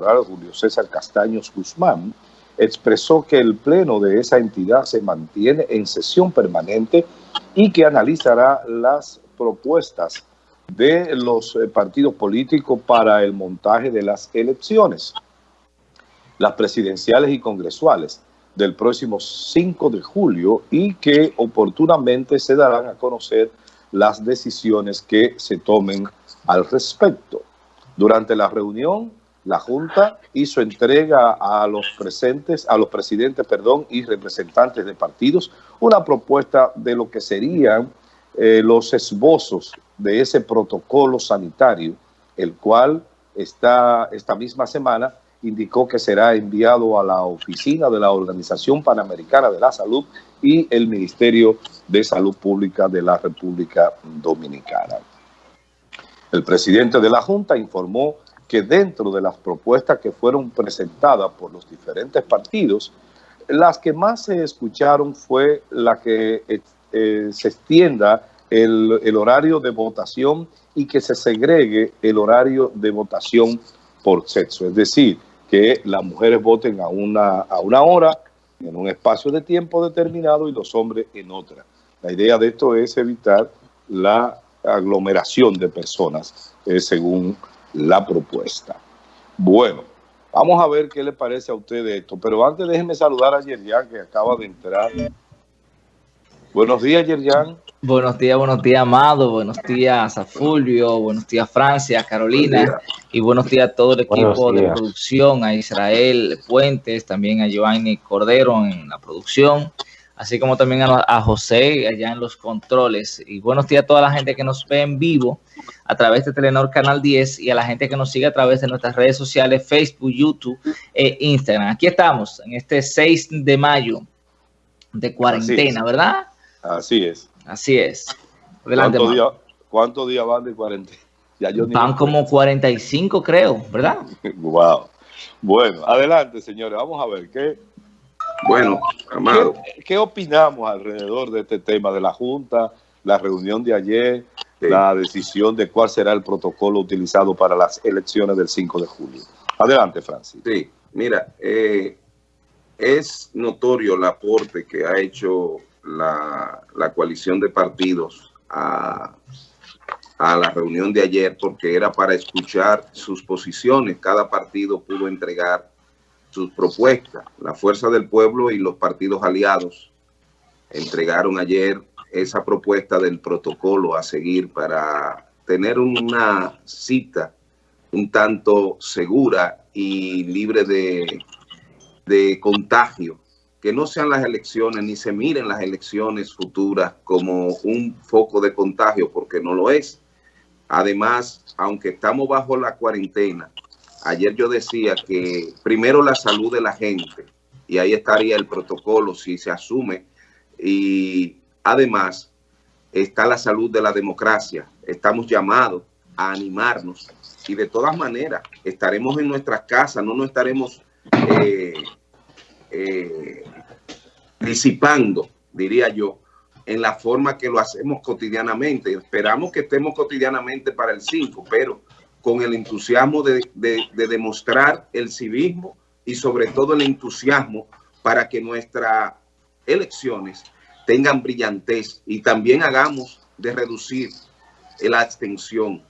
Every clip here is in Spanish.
Julio César Castaños Guzmán, expresó que el pleno de esa entidad se mantiene en sesión permanente y que analizará las propuestas de los eh, partidos políticos para el montaje de las elecciones, las presidenciales y congresuales del próximo 5 de julio y que oportunamente se darán a conocer las decisiones que se tomen al respecto. Durante la reunión, la Junta hizo entrega a los presentes, a los presidentes, perdón, y representantes de partidos, una propuesta de lo que serían eh, los esbozos de ese protocolo sanitario, el cual esta misma semana indicó que será enviado a la oficina de la Organización Panamericana de la Salud y el Ministerio de Salud Pública de la República Dominicana. El presidente de la Junta informó que dentro de las propuestas que fueron presentadas por los diferentes partidos, las que más se escucharon fue la que eh, se extienda el, el, horario de votación y que se segregue el horario de votación por sexo. Es decir, que las mujeres voten a una, a una hora, en un espacio de tiempo determinado y los hombres en otra. La idea de esto es evitar la aglomeración de personas, eh, según la propuesta. Bueno, vamos a ver qué le parece a usted esto, pero antes déjenme saludar a Yerian, que acaba de entrar. Buenos días, Yerian. Buenos días, buenos días, Amado. Buenos días a Fulvio. Buenos días, Francia, Carolina. Y buenos días a todo el equipo de producción, a Israel Puentes, también a Giovanni Cordero en la producción así como también a, José allá en los controles. Y buenos días a toda la gente que nos ve en vivo a través de Telenor Canal 10 y a la gente que nos sigue a través de nuestras redes sociales, Facebook, YouTube e Instagram. Aquí estamos en este 6 de mayo de cuarentena, ¿verdad? Así es. Así es. ¿Cuántos días van de cuarentena? van como 45, creo, ¿verdad? wow. Bueno, adelante, señores. Vamos a ver qué bueno, Amado. ¿Qué, opinamos alrededor de este tema de la Junta, la reunión de ayer, la decisión de cuál será el protocolo utilizado para las elecciones del 5 de julio? Adelante, Francis. Sí, mira, eh, es notorio el aporte que ha hecho la, coalición de partidos a, a la reunión de ayer porque era para escuchar sus posiciones. Cada partido pudo entregar sus propuestas. La Fuerza del Pueblo y los partidos aliados entregaron ayer esa propuesta del protocolo a seguir para tener una cita un tanto segura y libre de, de contagio. Que no sean las elecciones ni se miren las elecciones futuras como un foco de contagio, porque no lo es. Además, aunque estamos bajo la cuarentena, ayer yo decía que primero la salud de la gente, y ahí estaría el protocolo si se asume, y además está la salud de la democracia. Estamos llamados a animarnos y de todas maneras estaremos en nuestras casas, no nos estaremos eh, eh, disipando, diría yo, en la forma que lo hacemos cotidianamente. Esperamos que estemos cotidianamente para el 5, pero con el entusiasmo de, demostrar el civismo y sobre todo el entusiasmo para que nuestras elecciones tengan brillantez y también hagamos de reducir la abstención.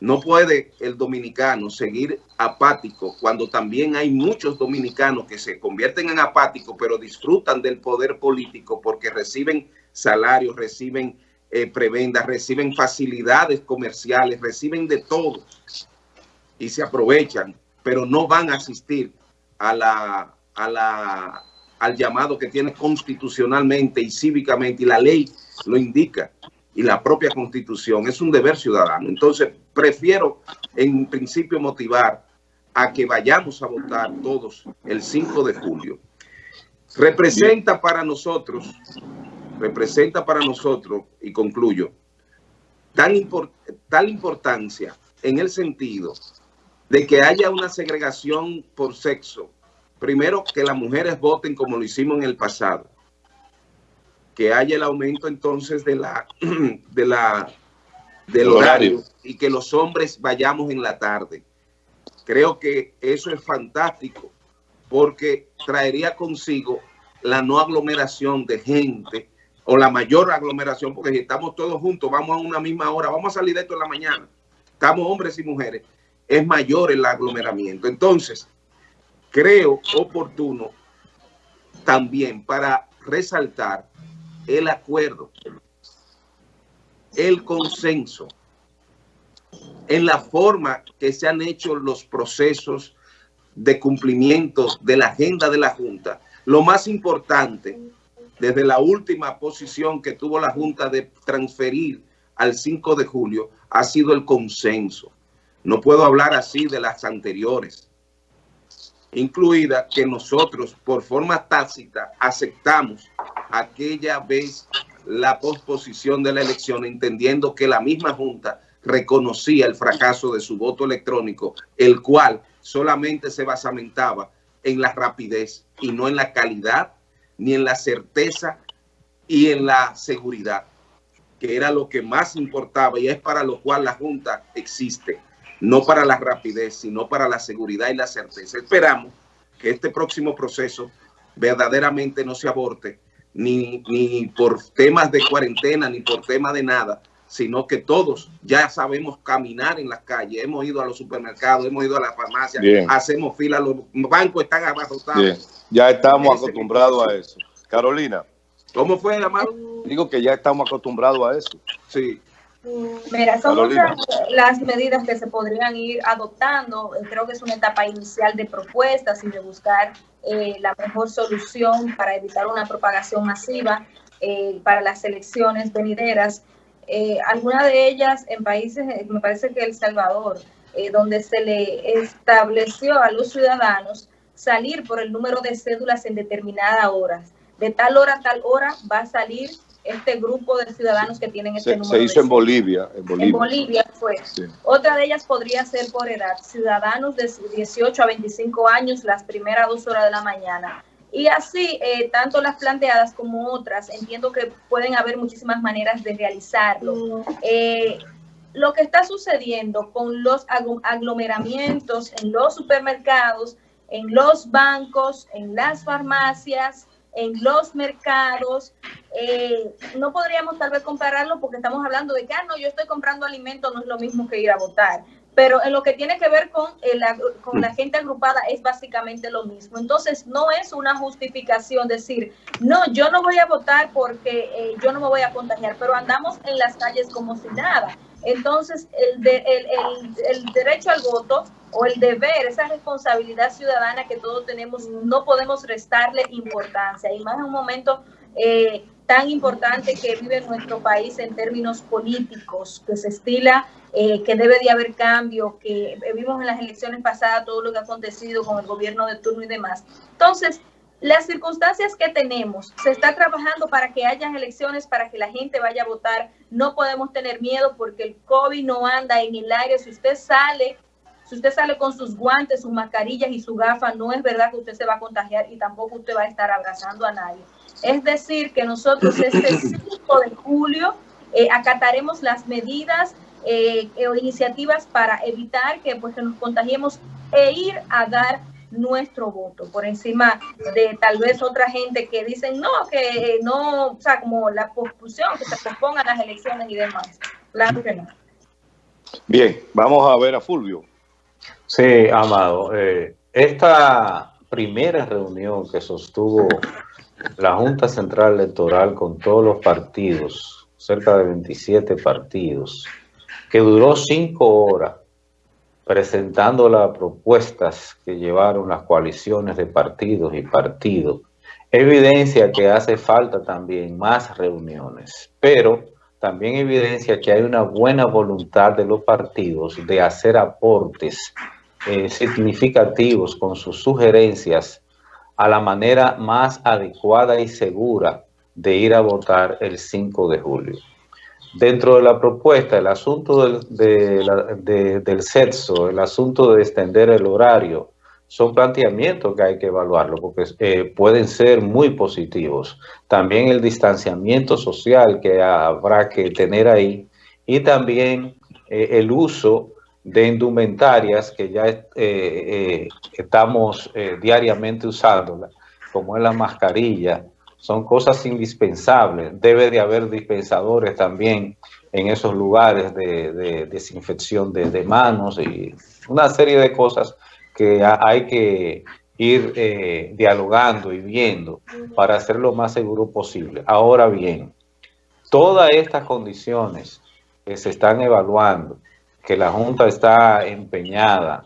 No puede el dominicano seguir apático cuando también hay muchos dominicanos que se convierten en apáticos pero disfrutan del poder político porque reciben salarios, reciben eh, prebendas, reciben facilidades comerciales, reciben de todo y se aprovechan, pero no van a asistir a la, a la, al llamado que tiene constitucionalmente y cívicamente, y la ley lo indica, y la propia constitución, es un deber ciudadano. Entonces, prefiero en principio motivar a que vayamos a votar todos el 5 de julio. Representa para nosotros representa para nosotros, y concluyo, tal importancia en el sentido de que haya una segregación por sexo. Primero, que las mujeres voten como lo hicimos en el pasado. Que haya el aumento entonces de la, de la, del horario y que los hombres vayamos en la tarde. Creo que eso es fantástico porque traería consigo la no aglomeración de gente o la mayor aglomeración, porque si estamos todos juntos, vamos a una misma hora, vamos a salir de esto en la mañana, estamos hombres y mujeres, es mayor el aglomeramiento. Entonces, creo oportuno también para resaltar el acuerdo, el consenso en la forma que se han hecho los procesos de cumplimiento de la agenda de la Junta. Lo más importante desde la última posición que tuvo la Junta de transferir al 5 de julio ha sido el consenso. No puedo hablar así de las anteriores, incluida que nosotros por forma tácita aceptamos aquella vez la posposición de la elección, entendiendo que la misma Junta reconocía el fracaso de su voto electrónico, el cual solamente se basamentaba en la rapidez y no en la calidad ni en la certeza y en la seguridad, que era lo que más importaba y es para lo cual la Junta existe, no para la rapidez, sino para la seguridad y la certeza. Esperamos que este próximo proceso verdaderamente no se aborte, ni, ni por temas de cuarentena, ni por tema de nada, sino que todos ya sabemos caminar en las calles, hemos ido a los supermercados, hemos ido a la farmacia, hacemos fila, los bancos están abarrotados. Ya estamos acostumbrados a eso. Carolina. ¿Cómo fue, Amado? Digo que ya estamos acostumbrados a eso. Sí. Mira, son muchas las medidas que se podrían ir adoptando. Creo que es una etapa inicial de propuestas y de buscar eh, la mejor solución para evitar una propagación masiva eh, para las elecciones venideras. Eh, algunas de ellas en países, me parece que El Salvador, donde se le estableció a los ciudadanos salir por el número de cédulas en determinadas horas. De tal hora a tal hora va a salir este grupo de ciudadanos que tienen este número. Se hizo en Bolivia, en Bolivia. En Bolivia fue. Otra de ellas podría ser por edad. Ciudadanos de 18 a 25 años las primeras dos horas de la mañana. Y así, eh, tanto las planteadas como otras, entiendo que pueden haber muchísimas maneras de realizarlo. Mm. Eh, lo que está sucediendo con los aglomeramientos en los supermercados en los bancos, en las farmacias, en los mercados. Eh, no podríamos tal vez compararlo porque estamos hablando de que, ah, no, yo estoy comprando alimentos, no es lo mismo que ir a votar. Pero en lo que tiene que ver con, con la gente agrupada es básicamente lo mismo. Entonces, no es una justificación decir, no, yo no voy a votar porque eh, yo no me voy a contagiar, pero andamos en las calles como si nada. Entonces, el, de, el, el, derecho al voto o el deber, esa responsabilidad ciudadana que todos tenemos, no podemos restarle importancia. Y más en un momento eh, tan importante que vive nuestro país en términos políticos, que se estila eh, que debe de haber cambio, que vimos en las elecciones pasadas todo lo que ha acontecido con el gobierno de turno y demás. Entonces, las circunstancias que tenemos, se está trabajando para que haya elecciones, para que la gente vaya a votar. No podemos tener miedo porque el COVID no anda en el aire. Si usted sale, si usted sale con sus guantes, sus mascarillas y su gafas, no es verdad que usted se va a contagiar y tampoco usted va a estar abrazando a nadie. Es decir, que nosotros este 5 de julio eh, acataremos las medidas eh, o iniciativas para evitar que, pues, que nos contagiemos e ir a dar nuestro voto, por encima de tal vez otra gente que dicen no, que no, o sea, como la pospusión, que se pospongan las elecciones y demás. Claro que no. Bien, vamos a ver a Fulvio. Sí, Amado, eh, esta primera reunión que sostuvo la Junta Central Electoral con todos los partidos, cerca de 27 partidos, que duró cinco horas, presentando las propuestas que llevaron las coaliciones de partidos y partidos, evidencia que hace falta también más reuniones, pero también evidencia que hay una buena voluntad de los partidos de hacer aportes eh, significativos con sus sugerencias a la manera más adecuada y segura de ir a votar el 5 de julio. Dentro de la propuesta, el asunto del, del sexo, el asunto de extender el horario, son planteamientos que hay que evaluarlo porque eh, pueden ser muy positivos. También el distanciamiento social que habrá que tener ahí y también eh, el uso de indumentarias que ya eh, estamos diariamente usándola, como es la mascarilla, son cosas indispensables. Debe de haber dispensadores también en esos lugares de, desinfección de, manos y una serie de cosas que hay que ir dialogando y viendo para hacer lo más seguro posible. Ahora bien, todas estas condiciones que se están evaluando, que la Junta está empeñada,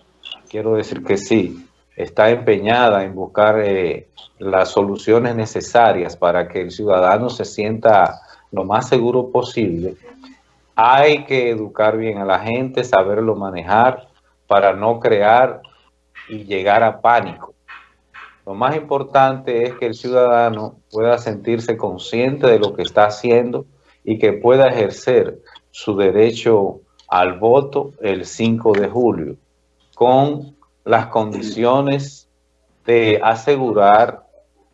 quiero decir que sí, está empeñada en buscar eh, las soluciones necesarias para que el ciudadano se sienta lo más seguro posible. Hay que educar bien a la gente, saberlo manejar para no crear y llegar a pánico. Lo más importante es que el ciudadano pueda sentirse consciente de lo que está haciendo y que pueda ejercer su derecho al voto el 5 de julio, con las condiciones de asegurar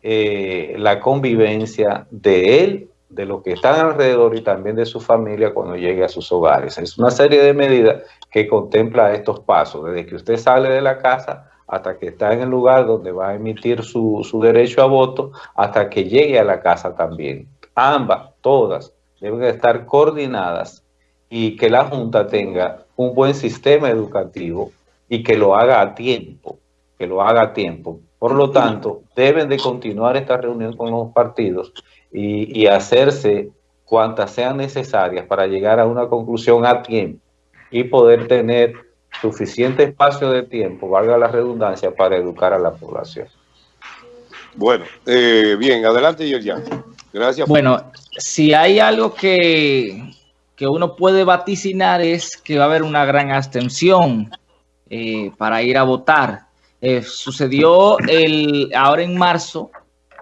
eh, la convivencia de él, de los que están alrededor y también de su familia cuando llegue a sus hogares. Es una serie de medidas que contempla estos pasos, desde que usted sale de la casa hasta que está en el lugar donde va a emitir su, su derecho a voto, hasta que llegue a la casa también. Ambas, todas, deben estar coordinadas y que la Junta tenga un buen sistema educativo y que lo haga a tiempo, que lo haga a tiempo. Por lo tanto, deben de continuar esta reunión con los partidos y, hacerse cuantas sean necesarias para llegar a una conclusión a tiempo y poder tener suficiente espacio de tiempo, valga la redundancia, para educar a la población. Bueno, eh, bien, adelante, Yerjan. Gracias. Bueno, si hay algo que, que uno puede vaticinar es que va a haber una gran abstención eh, para ir a votar. Eh, sucedió el, ahora en marzo,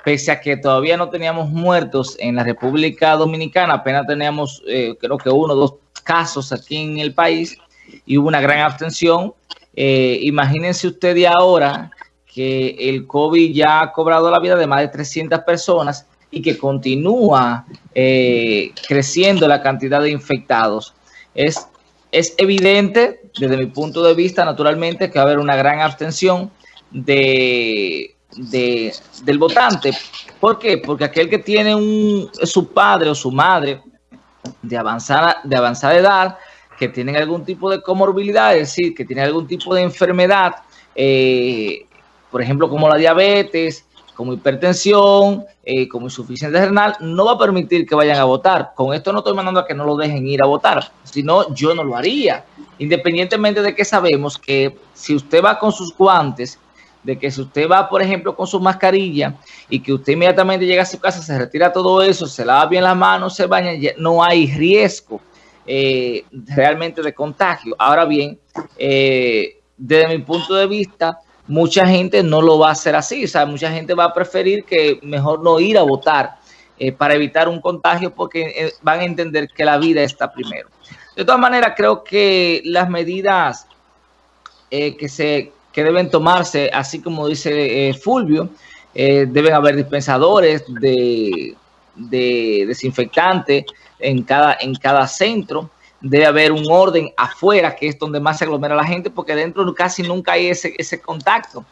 pese a que todavía no teníamos muertos en la República Dominicana, apenas teníamos eh, creo que uno o dos casos aquí en el país y hubo una gran abstención. imagínense ustedes ahora que el COVID ya ha cobrado la vida de más de 300 personas y que continúa eh, creciendo la cantidad de infectados. Es, es evidente, desde mi punto de vista, naturalmente, que va a haber una gran abstención de, del votante. ¿Por qué? Porque aquel que tiene un, su padre o su madre de avanzada, de avanzada edad, que tienen algún tipo de comorbilidad, es decir, que tienen algún tipo de enfermedad, eh, por ejemplo, como la diabetes, como hipertensión, eh, como insuficiencia renal, no va a permitir que vayan a votar. Con esto no estoy mandando a que no lo dejen ir a votar, sino yo no lo haría. Independientemente de que sabemos que si usted va con sus guantes, de que si usted va, por ejemplo, con su mascarilla y que usted inmediatamente llega a su casa, se retira todo eso, se lava bien las manos, se baña, no hay riesgo eh, realmente de contagio. Ahora bien, eh, desde mi punto de vista, mucha gente no lo va a hacer así. O sea, mucha gente va a preferir que mejor no ir a votar eh, para evitar un contagio porque eh, van a entender que la vida está primero. De todas maneras, creo que las medidas eh, que, se, que deben tomarse, así como dice Fulvio, deben haber dispensadores de, de desinfectante en cada, en cada centro debe haber un orden afuera, que es donde más se aglomera la gente, porque dentro casi nunca hay ese, ese contacto.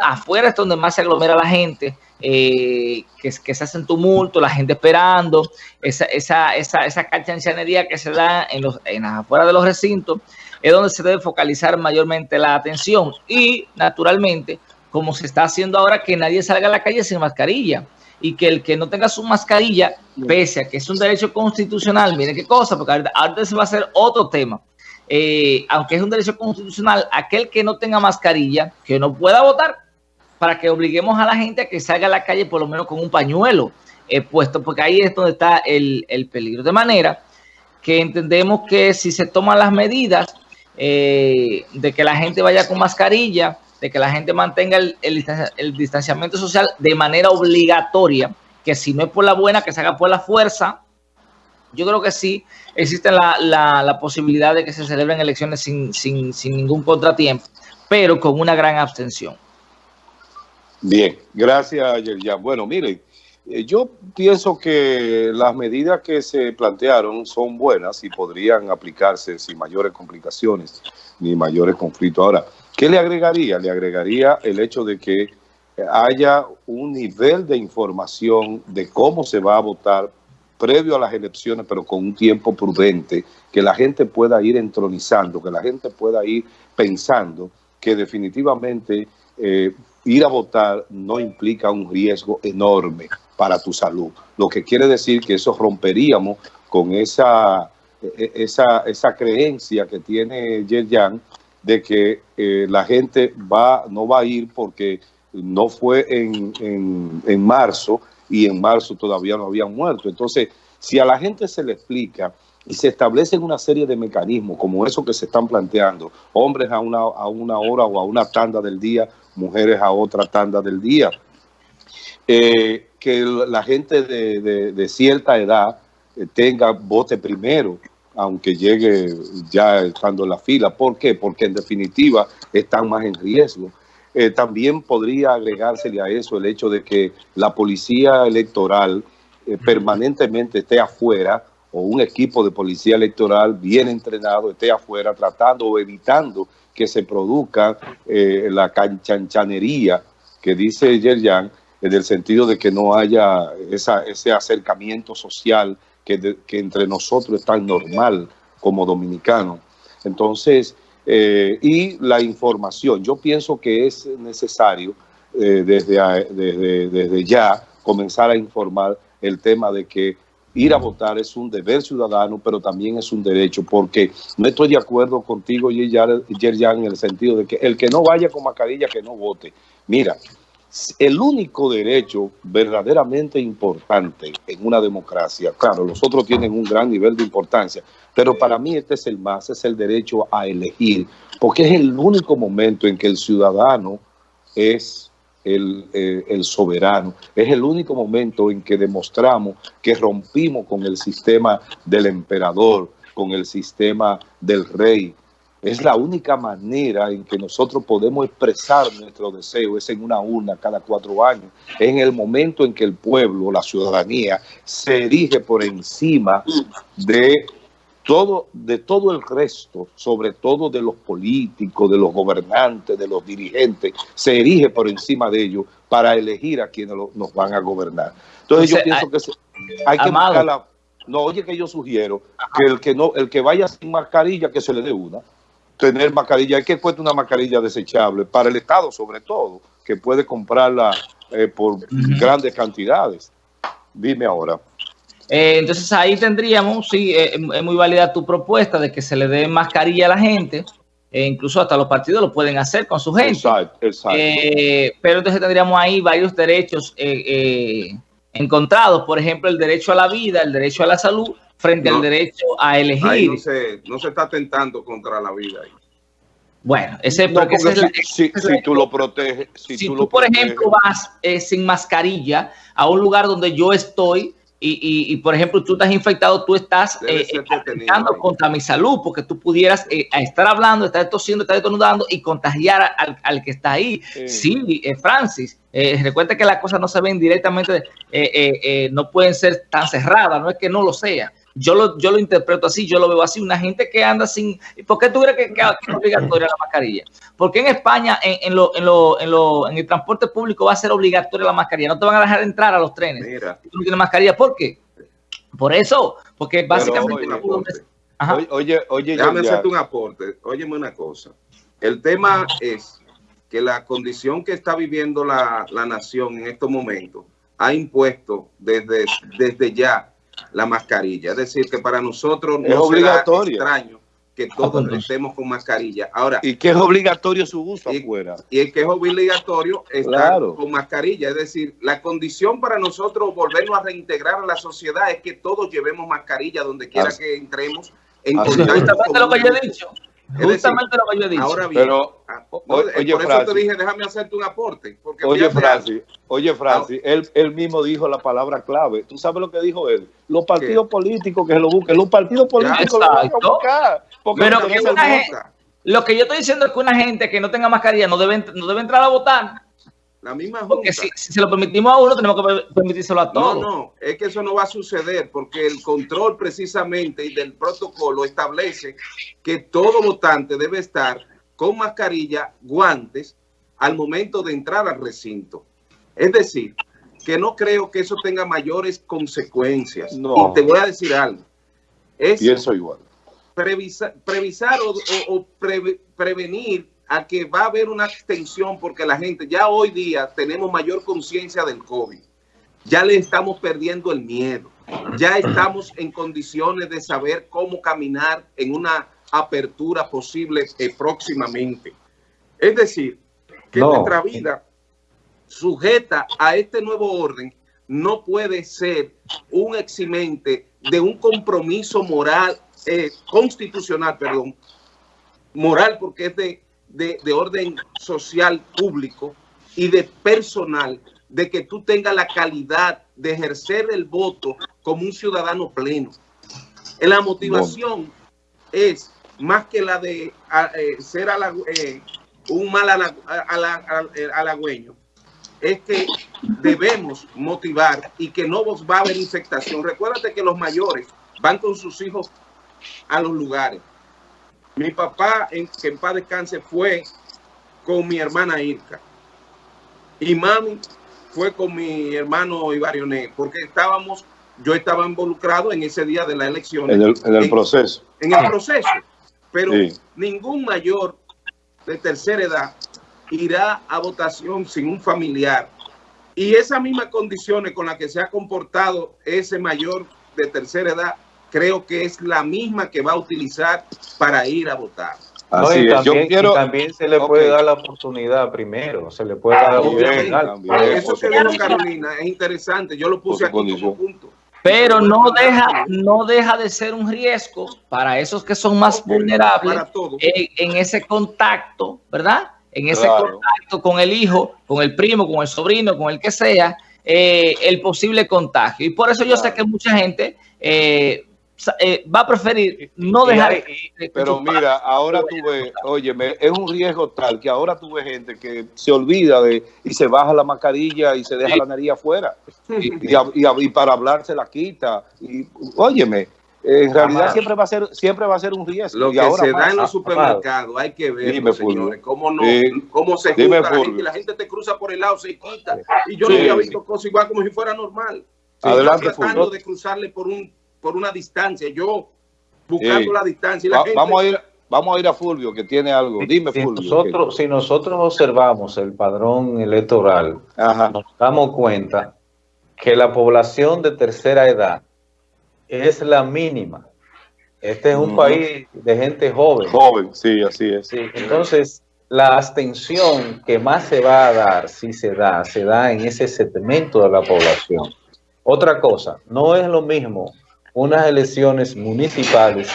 Afuera es donde más se aglomera la gente, eh, que, que, se hacen tumulto, la gente esperando, esa, esa, esa, esa que se da en, los, en afuera de los recintos, es donde se debe focalizar mayormente la atención. Y, naturalmente, como se está haciendo ahora, que nadie salga a la calle sin mascarilla y que el que no tenga su mascarilla, pese a que es un derecho constitucional, miren qué cosa, porque ahorita, se va a hacer otro tema. Eh, aunque es un derecho constitucional, aquel que no tenga mascarilla, que no pueda votar, para que obliguemos a la gente a que salga a la calle por lo menos con un pañuelo eh, puesto, porque ahí es donde está el, peligro. De manera que entendemos que si se toman las medidas eh, de que la gente vaya con mascarilla, de que la gente mantenga el, distanciamiento social de manera obligatoria, que si no es por la buena, que se haga por la fuerza. Yo creo que sí existe la, posibilidad de que se celebren elecciones sin, sin ningún contratiempo, pero con una gran abstención. Bien, gracias, Yerjan. Bueno, miren, Eh, yo pienso que las medidas que se plantearon son buenas y podrían aplicarse sin mayores complicaciones ni mayores conflictos. Ahora, ¿qué le agregaría? Le agregaría el hecho de que haya un nivel de información de cómo se va a votar previo a las elecciones, pero con un tiempo prudente, que la gente pueda ir entronizando, que la gente pueda ir pensando que definitivamente eh, ir a votar no implica un riesgo enorme para tu salud. Lo que quiere decir que eso romperíamos con esa, e, esa, esa creencia que tiene Yerjan de que eh, la gente va no va a ir porque no fue en, en, en marzo y en marzo todavía no habían muerto. Entonces, si a la gente se le explica y se establecen una serie de mecanismos como eso que se están planteando, hombres a una, a una hora o a una tanda del día, mujeres a otra tanda del día, eh, que la gente de, cierta edad eh, tenga vote primero, aunque llegue ya estando en la fila. ¿Por qué? Porque en definitiva están más en riesgo. Eh, también podría agregársele a eso el hecho de que la policía electoral permanentemente esté afuera o un equipo de policía electoral bien entrenado esté afuera tratando o evitando que se produzca la canchanchanería que dice Yerjan, en el sentido de que no haya ese acercamiento social que, entre nosotros es tan normal como dominicanos. Entonces, eh, y la información, yo pienso que es necesario eh, desde, desde, desde ya comenzar a informar el tema de que ir a votar es un deber ciudadano, pero también es un derecho, porque no estoy de acuerdo contigo, Yerjan, en el sentido de que el que no vaya con mascarilla, que no vote. Mira, el único derecho verdaderamente importante en una democracia, claro, los otros tienen un gran nivel de importancia, pero para mí este es el más, es el derecho a elegir, porque es el único momento en que el ciudadano es el, eh, el, soberano. Es el único momento en que demostramos que rompimos con el sistema del emperador, con el sistema del rey, es la única manera en que nosotros podemos expresar nuestro deseo, es en una urna cada cuatro años, en el momento en que el pueblo, la ciudadanía, se erige por encima de todo, de todo el resto, sobre todo de los políticos, de los gobernantes, de los dirigentes, se erige por encima de ellos para elegir a quienes nos van a gobernar. Entonces yo pienso que hay que buscar la... No, oye que yo sugiero que el que no, el que vaya sin mascarilla, que se le dé una tener mascarilla. Hay que cuesta una mascarilla desechable para el Estado sobre todo, que puede comprarla eh, por grandes cantidades. Dime ahora. Eh, entonces ahí tendríamos, sí, eh, es muy válida tu propuesta de que se le dé mascarilla a la gente, e incluso hasta los partidos lo pueden hacer con su gente. Exacto, exacto. pero entonces tendríamos ahí varios derechos encontrados, por ejemplo, el derecho a la vida, el derecho a la salud, frente al derecho a elegir. no se, no se está atentando contra la vida ahí. Bueno, ese, porque si, tú lo proteges. Si, tú, por ejemplo, vas eh, sin mascarilla a un lugar donde yo estoy y, y, por ejemplo, tú estás infectado, tú estás eh, atentando contra mi salud, porque tú pudieras eh, estar hablando, estar tosiendo, estar estornudando y contagiar al, al, que está ahí. Sí, Francis, recuerda que las cosas no se ven directamente, no pueden ser tan cerradas, no es que no lo sea yo lo, yo lo interpreto así, yo lo veo así, una gente que anda sin... ¿Por qué tú crees que, es obligatoria la mascarilla? Porque en España, en, en, lo, en, lo, en, lo, en el transporte público va a ser obligatoria la mascarilla. No te van a dejar entrar a los trenes. Mira. tú no tienes mascarilla. ¿Por qué? Por eso, porque básicamente... oye, oye, oye, Déjame hacerte un aporte. Óyeme una cosa. El tema es que la condición que está viviendo la, la nación en estos momentos ha impuesto desde, desde ya la mascarilla. Es decir, que para nosotros no es obligatorio. extraño que todos estemos con mascarilla. Ahora, y que es obligatorio su uso afuera. Y el que es obligatorio estar con mascarilla. Es decir, la condición para nosotros volvernos a reintegrar a la sociedad es que todos llevemos mascarilla donde quiera que entremos. En lo que yo he dicho. Justamente lo que yo he dicho. Ahora bien, Pero, ah, oye, por eso te dije, déjame hacerte un aporte. Porque oye, Francis, oye, Francis, él, él, mismo dijo la palabra clave. ¿Tú sabes lo que dijo él? Los partidos políticos que se lo busquen. Los partidos políticos lo van a buscar. Pero que una gente, lo que yo estoy diciendo es que una gente que no tenga mascarilla no debe, no debe entrar a votar. La misma Junta. Porque si, se lo permitimos a uno, tenemos que permitírselo a todos. No, no, es que eso no va a suceder porque el control precisamente y del protocolo establece que todo votante debe estar con mascarilla, guantes, al momento de entrar al recinto. Es decir, que no creo que eso tenga mayores consecuencias. No. Y te voy a decir algo. Es Pienso igual. Previsar, previsar o, prevenir a que va a haber una extensión porque la gente ya hoy día tenemos mayor conciencia del COVID. Ya le estamos perdiendo el miedo. Ya estamos en condiciones de saber cómo caminar en una apertura posible eh, próximamente. Es decir, que nuestra vida sujeta a este nuevo orden no puede ser un eximente de un compromiso moral, eh, constitucional, perdón, moral porque es de, de, orden social público y de personal, de que tú tengas la calidad de ejercer el voto como un ciudadano pleno. La motivación es más que la de eh, ser eh, un mal halagüeño, es que debemos motivar y que no va a haber infectación. Recuérdate que los mayores van con sus hijos a los lugares. Mi papá, en, que en paz descanse, fue con mi hermana Irka. Y mami fue con mi hermano Ibarioné, porque estábamos, yo estaba involucrado en ese día de la elección. En el, proceso. En el proceso. Pero ningún mayor de tercera edad irá a votación sin un familiar. Y esas mismas condiciones con las que se ha comportado ese mayor de tercera edad, creo que es la misma que va a utilizar para ir a votar. Así también, quiero... también se le puede dar la oportunidad primero, se le puede dar la oportunidad. Eso que dijo Carolina es interesante, yo lo puse aquí como punto. Pero no deja, no deja de ser un riesgo para esos que son más vulnerables en, ese contacto, ¿verdad? En ese contacto con el hijo, con el primo, con el sobrino, con el que sea, eh, el posible contagio. Y por eso yo sé que mucha gente eh, eh, va a preferir no dejar... pero mira, ahora tú ves, oye, es un riesgo tal que ahora tú ves gente que se olvida de y se baja la mascarilla y se deja la nariz afuera. Y, para hablar se la quita. Y óyeme, en realidad siempre va a ser siempre va a ser un riesgo. Lo que se da en los supermercados, hay que ver, señores, cómo, no, cómo se junta la gente. La gente te cruza por el lado, se quita. Y yo no había visto cosas igual como si fuera normal. Adelante, tratando de cruzarle por un por una distancia, yo buscando la distancia. Vamos a ir Vamos a ir a Fulvio, que tiene algo. Dime, si Fulvio. Nosotros, si nosotros observamos el padrón electoral, nos damos cuenta que la población de tercera edad es la mínima. Este es un país de gente joven. Joven, sí, así es. entonces, la abstención que más se va a dar, si se da, se da en ese segmento de la población. Otra cosa, no es lo mismo unas elecciones municipales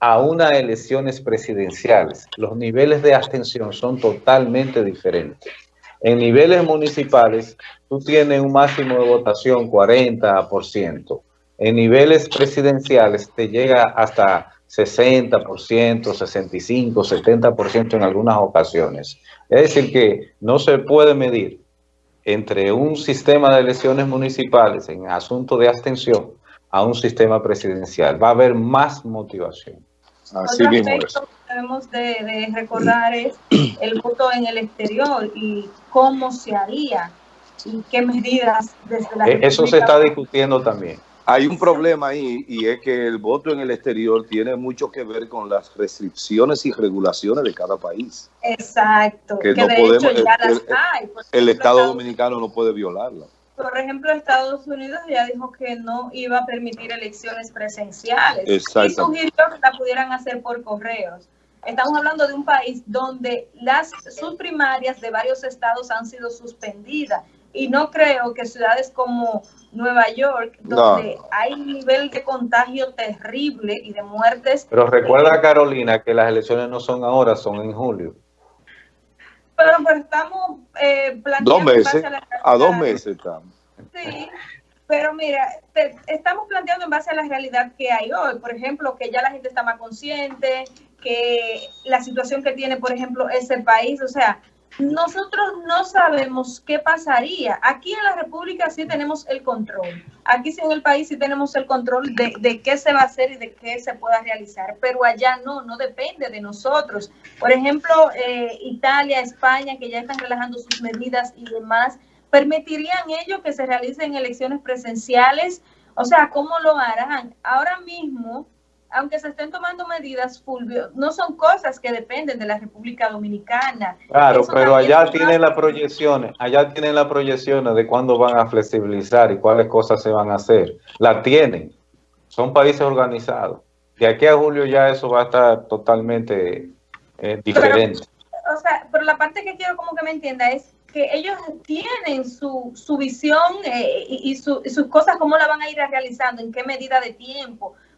a unas elecciones presidenciales. Los niveles de abstención son totalmente diferentes. En niveles municipales, tú tienes un máximo de votación 40%. En niveles presidenciales te llega hasta 60%, 65%, 70% en algunas ocasiones. Es decir que no se puede medir entre un sistema de elecciones municipales en asunto de abstención a un sistema presidencial. Va a haber más motivación. Así Otro mismo aspecto que debemos de, recordar es el voto en el exterior y cómo se haría y qué medidas desde la e, Eso se está discutiendo también. Hay un problema ahí y es que el voto en el exterior tiene mucho que ver con las restricciones y regulaciones de cada país. Exacto. Que, no podemos, el, el Estado Dominicano no puede violarla por ejemplo, Estados Unidos ya dijo que no iba a permitir elecciones presenciales y sugirió que la pudieran hacer por correos. Estamos hablando de un país donde las sus primarias de varios estados han sido suspendidas y no creo que ciudades como Nueva York, donde hay un nivel de contagio terrible y de muertes. Pero recuerda, Carolina, que las elecciones no son ahora, son en julio. Pero, estamos eh, planteando... Dos meses, a, dos meses estamos. Sí, pero mira, estamos planteando en base a la realidad que hay hoy. Por ejemplo, que ya la gente está más consciente, que la situación que tiene, por ejemplo, ese país, o sea, nosotros no sabemos qué pasaría. Aquí en la República sí tenemos el control. Aquí sí en el país sí tenemos el control de, qué se va a hacer y de qué se pueda realizar. Pero allá no, no depende de nosotros. Por ejemplo, eh, Italia, España, que ya están relajando sus medidas y demás, ¿permitirían ellos que se realicen elecciones presenciales? O sea, ¿cómo lo harán? Ahora mismo aunque se estén tomando medidas, Fulvio, no son cosas que dependen de la República Dominicana. Claro, pero allá tienen las proyecciones, allá tienen las proyecciones de cuándo van a flexibilizar y cuáles cosas se van a hacer. La tienen, son países organizados. De aquí a julio ya eso va a estar totalmente eh, diferente. Pero, o sea, pero la parte que quiero como que me entienda es que ellos tienen su, su visión eh, y, y sus cosas, cómo la van a ir realizando, en qué medida de tiempo